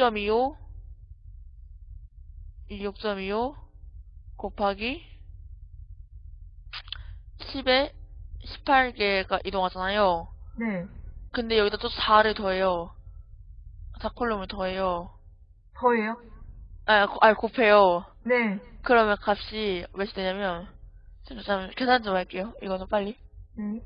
6.25이6.25 곱하기 10에 18개가 이동하잖아요. 네. 근데 여기다 또 4를 더해요. 4콜롬을 더해요. 더해요? 아, 고- 아니 곱해요. 네. 그러면 값이 몇이 되냐면 잠깐만 계산 좀 할게요. 이거는 빨리. 네.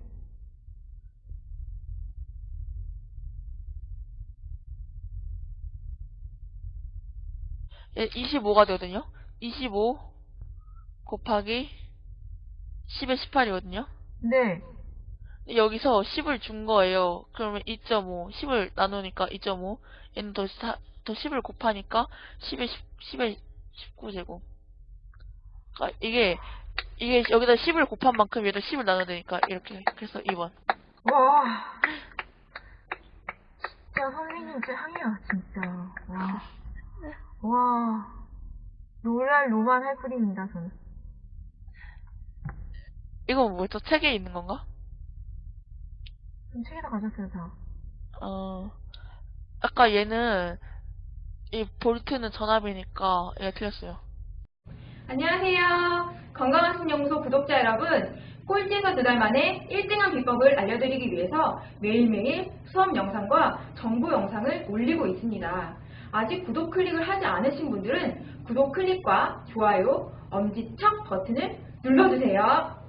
25가 되거든요. 25 곱하기 10에 18이거든요. 네. 여기서 10을 준 거예요. 그러면 2.5, 10을 나누니까 2.5, 얘는 더, 사, 더 10을 곱하니까 10에 10, 10 에 19제곱. 그러니까 이게, 이게 여기다 10을 곱한 만큼 얘도 10을 나눠야 되니까 이렇게. 그래서 2번. 와. 진짜 선생님 짱이야, 진짜. 와. 와. 노랄 노만 할 뿐입니다, 저는. 이건 뭐죠? 책에 있는 건가? 좀 책에다 가셨어요, 다. 어, 아까 얘는, 이 볼트는 전압이니까 얘가 틀렸어요. 안녕하세요. 건강한 신영소 구독자 여러분. 꼴찌에서 두 달 만에 1등한 비법을 알려드리기 위해서 매일매일 수업 영상과 정보 영상을 올리고 있습니다. 아직 구독 클릭을 하지 않으신 분들은 구독 클릭과 좋아요, 엄지척 버튼을 눌러주세요.